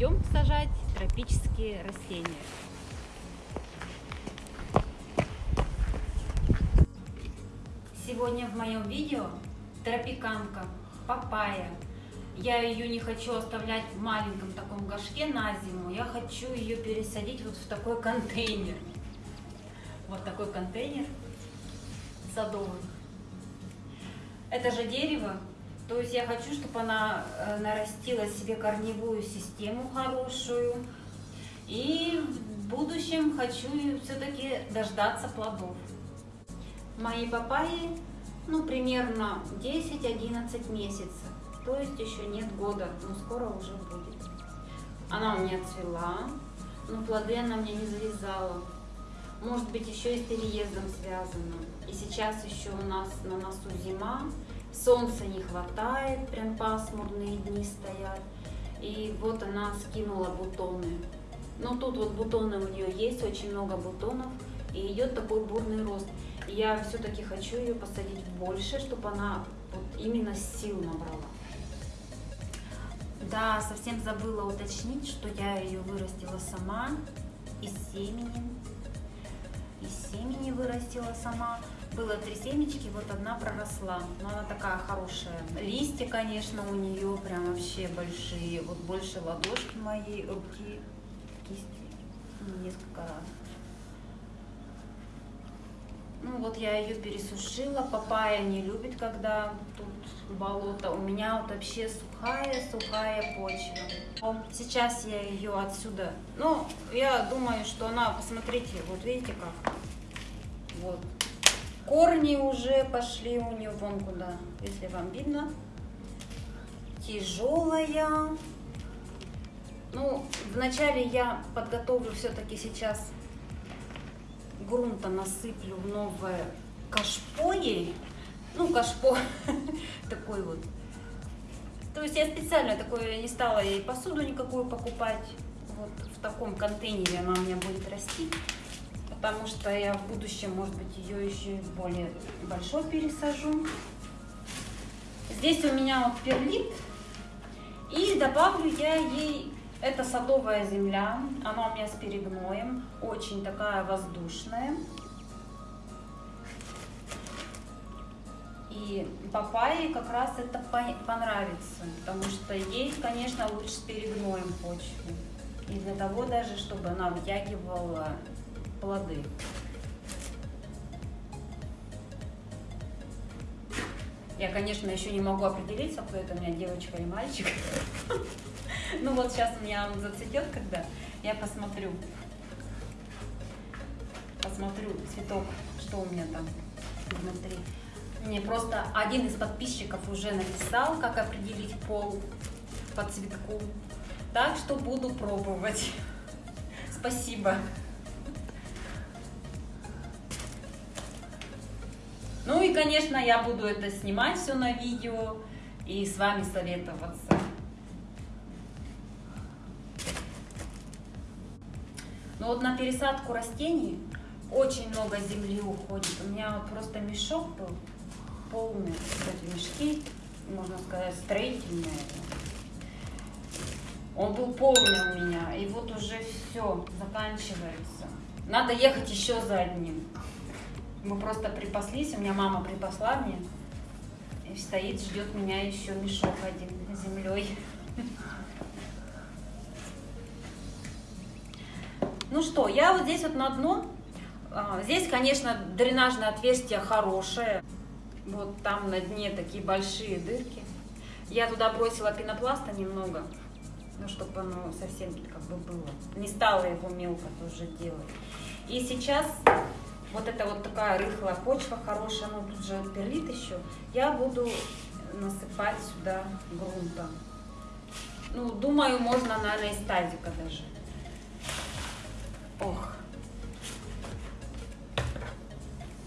идем сажать тропические растения. Сегодня в моем видео тропиканка, папайя. Я ее не хочу оставлять в маленьком таком горшке на зиму, я хочу ее пересадить вот в такой контейнер. Вот такой контейнер садовый. Это же дерево, то есть я хочу, чтобы она э, нарастила себе корневую систему хорошую. И в будущем хочу все-таки дождаться плодов. Мои папайи, ну, примерно 10-11 месяцев. То есть еще нет года, но скоро уже будет. Она у меня цвела, но плоды она мне не завязала. Может быть, еще и с переездом связано. И сейчас еще у нас на носу зима, солнца не хватает, прям пасмурные дни стоят. И вот она скинула бутоны. Но тут вот бутоны у нее есть, очень много бутонов, и идет такой бурный рост. И я все-таки хочу ее посадить больше, чтобы она вот именно сил набрала. Да, совсем забыла уточнить, что я ее вырастила сама из семени из семени вырастила сама. Было три семечки, вот одна проросла. Но она такая хорошая. Листья, конечно, у нее прям вообще большие. Вот больше ладошки моей руки, кисти. Несколько раз. Ну вот я ее пересушила. Папайя не любит, когда тут болото. У меня вот вообще сухая-сухая почва. Сейчас я ее отсюда... Ну, я думаю, что она... Посмотрите, вот видите как? Вот. Корни уже пошли у нее вон куда, если вам видно. Тяжелая. Ну, вначале я подготовлю все-таки сейчас грунта насыплю в новое кашпо ей. Ну, кашпо такой вот. То есть я специально такое не стала ей посуду никакую покупать. Вот в таком контейнере она у меня будет расти. Потому что я в будущем, может быть, ее еще и более большой пересажу. Здесь у меня вот перлит. И добавлю я ей это садовая земля, она у меня с перегноем, очень такая воздушная. И папайе как раз это понравится, потому что ей, конечно, лучше с перегноем почву. И для того даже, чтобы она вытягивала плоды. Я, конечно, еще не могу определиться, кто это у меня девочка или мальчик. Ну вот сейчас у меня он зацветет, когда я посмотрю. Посмотрю цветок, что у меня там внутри. Мне просто один из подписчиков уже написал, как определить пол по цветку. Так что буду пробовать. Спасибо. Конечно, я буду это снимать все на видео и с вами советоваться. Но вот на пересадку растений очень много земли уходит. У меня просто мешок был полный, кстати, мешки, можно сказать, строительные. Он был полный у меня, и вот уже все, заканчивается. Надо ехать еще за одним. Мы просто припаслись, у меня мама припасла мне, и стоит, ждет меня еще мешок один с землей. Ну что, я вот здесь вот на дно. А, здесь, конечно, дренажное отверстие хорошее. Вот там на дне такие большие дырки. Я туда бросила пенопласта немного, ну, чтобы оно совсем как бы было. Не стала его мелко тоже делать. И сейчас вот эта вот такая рыхлая почва хорошая, ну тут же перлит еще. Я буду насыпать сюда грунта. Ну, думаю, можно, наверное, из тазика даже. Ох.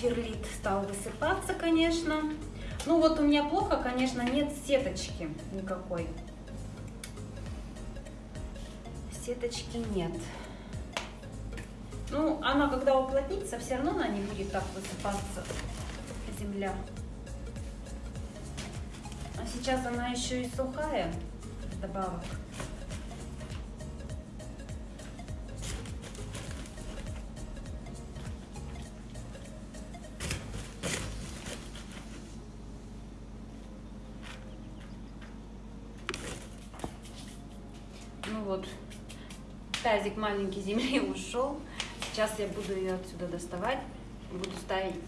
Перлит стал высыпаться, конечно. Ну вот у меня плохо, конечно, нет сеточки никакой. Сеточки нет. Ну, она когда уплотнится, все равно она не будет так высыпаться, земля. А сейчас она еще и сухая, добавок. Ну вот, тазик маленький земли ушел. Сейчас я буду ее отсюда доставать. Буду ставить.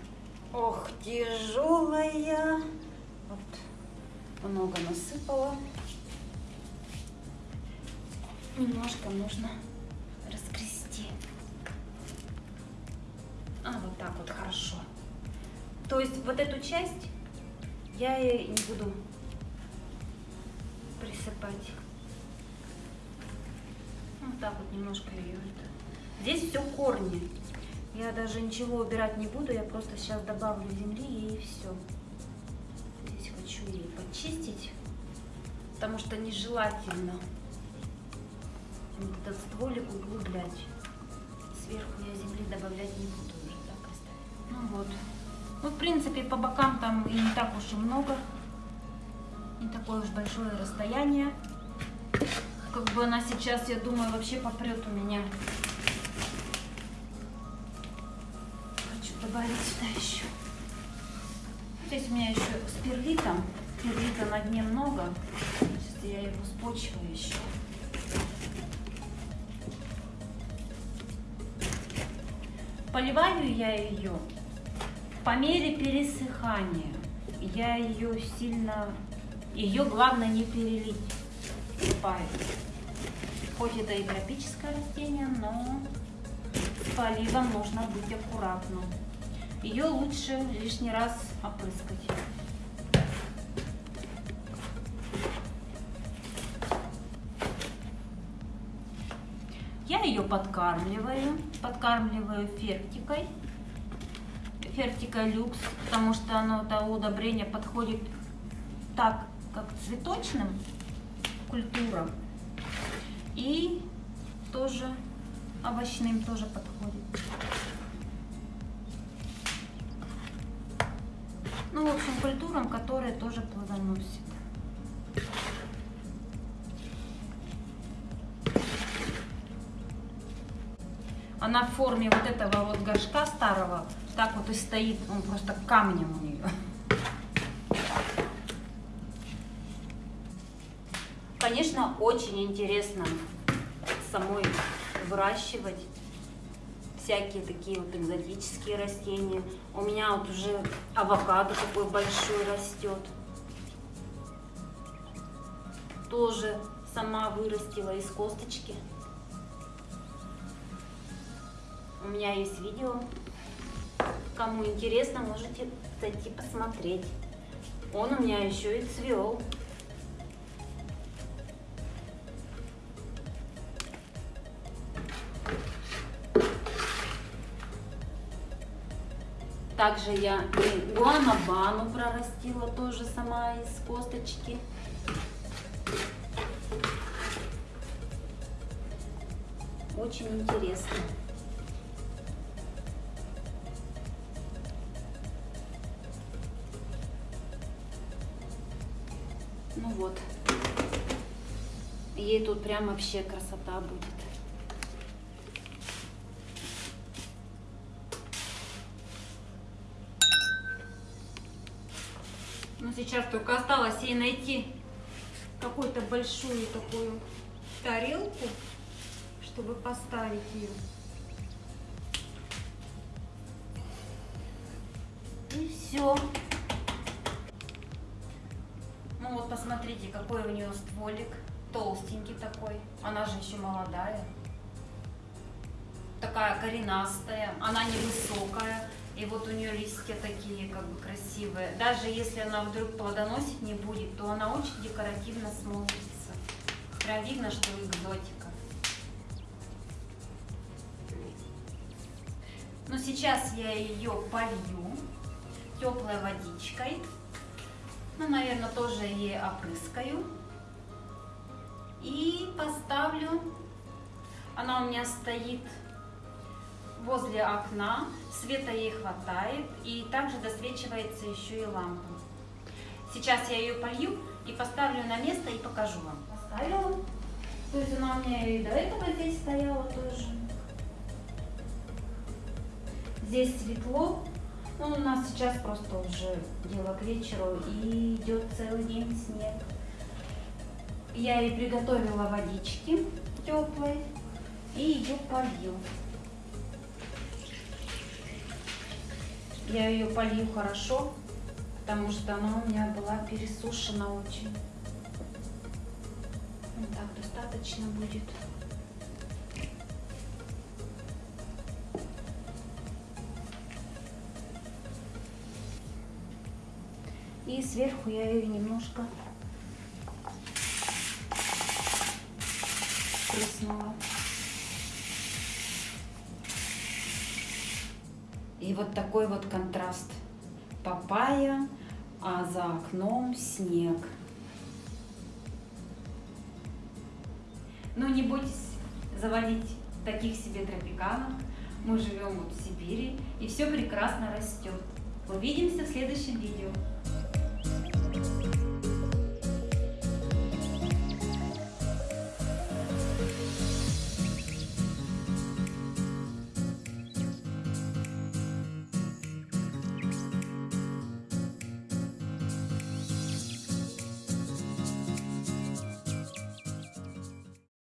Ох, тяжелая. Вот, много насыпала. Немножко нужно раскрести. А, вот так вот, хорошо. То есть вот эту часть я и не буду присыпать. Вот так вот немножко ее. Это. Здесь все корни. Я даже ничего убирать не буду, я просто сейчас добавлю земли и все. Здесь хочу ее почистить, потому что нежелательно вот этот стволик углублять. Сверху я земли добавлять не буду уже, так оставить. Ну вот. Ну, в принципе, по бокам там и не так уж и много. Не такое уж большое расстояние. Как бы она сейчас, я думаю, вообще попрет у меня. Добавить сюда еще. Здесь у меня еще с перлитом. Перлита на дне много. Сейчас я его спочиваю еще. Поливаю я ее по мере пересыхания. Я ее сильно, ее главное не перелить. Поливаю. Хоть это и тропическое растение, но с поливом нужно быть аккуратным. Ее лучше лишний раз опрыскать. Я ее подкармливаю, подкармливаю фертикой, фертика люкс, потому что оно, это удобрение подходит так, как цветочным культурам, и тоже овощным тоже подходит. Ну, в общем, культурам, которые тоже плодоносят. Она в форме вот этого вот горшка старого, так вот и стоит, он просто камнем у нее. Конечно, очень интересно самой выращивать всякие такие вот экзотические растения. У меня вот уже авокадо такой большой растет. Тоже сама вырастила из косточки. У меня есть видео. Кому интересно, можете зайти посмотреть. Он у меня еще и цвел. Также я гуанабану прорастила тоже сама из косточки. Очень интересно. Ну вот. Ей тут прям вообще красота будет. Ну, сейчас только осталось ей найти какую-то большую такую тарелку, чтобы поставить ее. И все. Ну вот посмотрите, какой у нее стволик. Толстенький такой. Она же еще молодая. Такая коренастая. Она невысокая. И вот у нее листья такие как бы красивые. Даже если она вдруг плодоносить не будет, то она очень декоративно смотрится. Прям видно, что экзотика. Но сейчас я ее полью теплой водичкой. Ну, наверное, тоже ей опрыскаю. И поставлю. Она у меня стоит возле окна. Света ей хватает. И также досвечивается еще и лампа. Сейчас я ее полью и поставлю на место и покажу вам. Поставила. То есть она у меня и до этого здесь стояла тоже. Здесь светло, ну, у нас сейчас просто уже дело к вечеру и идет целый день снег. Я ей приготовила водички теплой и ее полью. Я ее полью хорошо, потому что она у меня была пересушена очень. Вот так достаточно будет. И сверху я ее немножко плеснула. И вот такой вот контраст. Папайя, а за окном снег. Ну не бойтесь заводить таких себе тропиканов. Мы живем вот в Сибири, и все прекрасно растет. Увидимся в следующем видео.